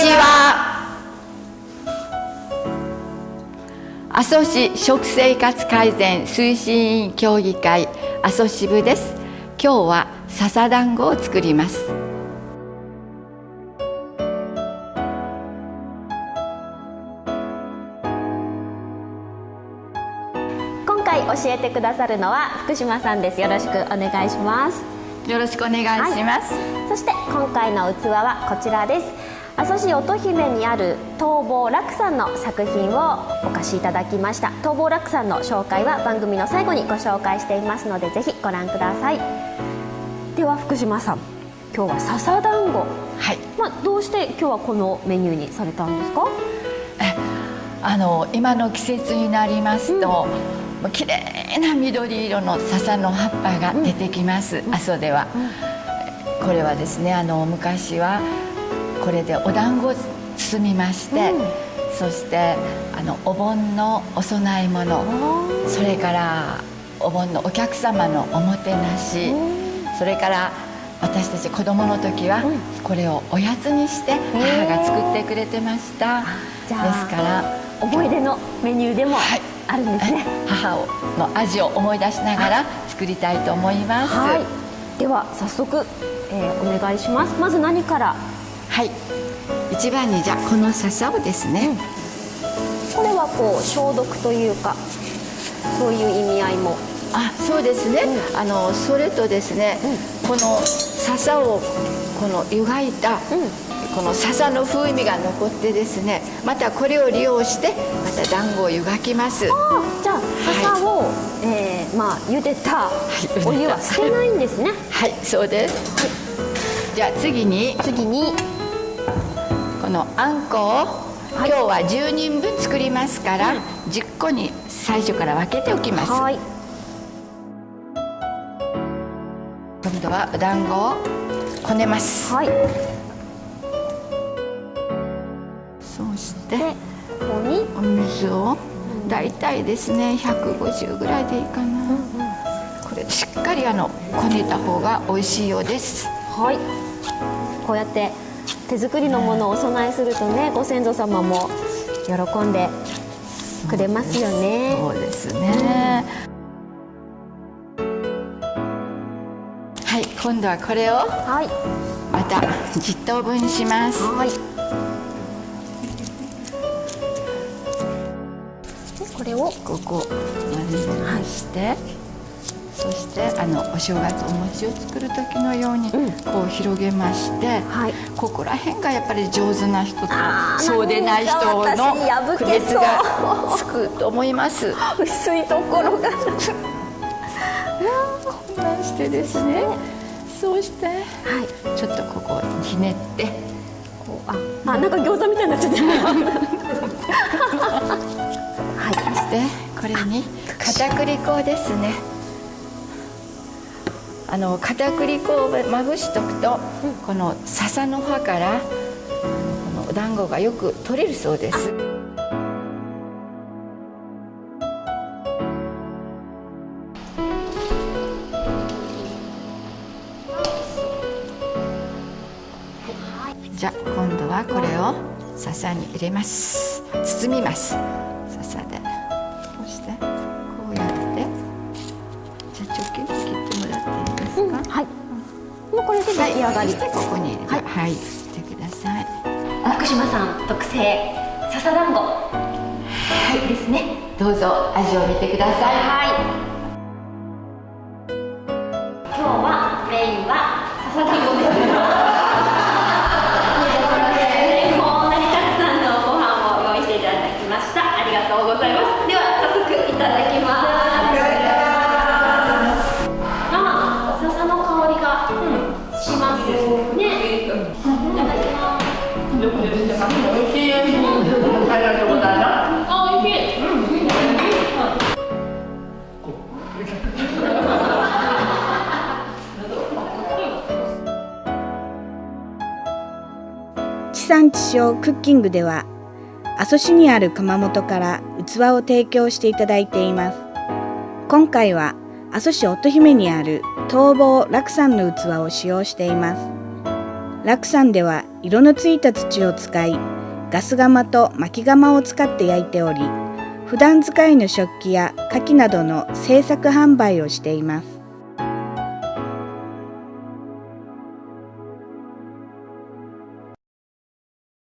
ちは。阿蘇市食生活改善推進委員協議会阿蘇支部です。今日は笹団子を作ります。今回教えてくださるのは福島さんです。よろしくお願いします。よろしくお願いします、はい、そして今回の器はこちらです阿蘇市乙姫にある東坊楽さんの作品をお貸しいただきました。東坊楽さんの紹介は番組の最後にご紹介していますのでぜひご覧ください。では福島さん今日は笹団子はい、まあ、どうして今日はこのメニューにされたんですか？あの今の季節になりますと、うん、綺麗な緑色の笹の葉っぱが出てきます、うん、阿蘇では、うん、これはですねあの昔はこれでお団子を包みまして、そしてあのお盆のお供え物それからお盆のお客様のおもてなしそれから私たち子供の時はこれをおやつにして母が作ってくれてました、ですから思い出のメニューでもあるんですね、はい、母の味を思い出しながら作りたいと思います、はい、では早速、えー、お願いします。まず何からはい。一番にじゃこの笹をですね、うん、これはこう消毒というかそういう意味合いも。あそうですね、うん、あのそれとですね、うん、この笹をこの湯がいた、この笹の風味が残ってですねまたこれを利用してまた団子を湯がきます。じゃあ笹を、はい、えー、まあ茹でたお湯は捨てないんですね。はい、そうです、はい、じゃあ次に。次にこのあんこを、はい、今日は10人分作りますから、うん、10個に最初から分けておきます、はい、今度はお団子をこねます。はい。そしてここに？お水を大体ですね150ぐらいでいいかな、これしっかりあのこねた方が美味しいようです。はい。こうやって手作りのものをお供えするとねご先祖様も喜んでくれますよね。そうですね、はい今度はこれをまた10等分します、はい。これをここまでして、はい、そしてあのお正月お餅を作る時のようにこう広げまして、うん、ここら辺がやっぱり上手な人とそうでない人の区別がつくと思います。薄いところが。こんなんしてですね。そうして、はい、ちょっとここをひねってこうああなんか餃子みたいになっちゃって。してこれに片栗粉ですねあの片栗粉をまぶしとくと、この笹の葉からこのお団子がよく取れるそうです。じゃあ今度はこれを笹に入れます包みますこれで出来上がり、はい、ここにはい、はい、してください。福島さん特製笹団子はいですね。どうぞ味を見てください。はい地産地消クッキングでは阿蘇市にある窯元から器を提供していただいています。今回は阿蘇市乙姫にある東坊楽山の器を使用しています。楽山では色のついた土を使いガス窯と薪窯を使って焼いており普段使いの食器や牡蠣などの製作販売をしています。